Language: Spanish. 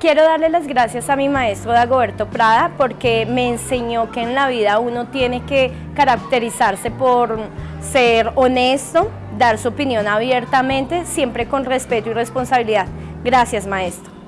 Quiero darle las gracias a mi maestro Dagoberto Prada porque me enseñó que en la vida uno tiene que caracterizarse por ser honesto, dar su opinión abiertamente, siempre con respeto y responsabilidad. Gracias maestro.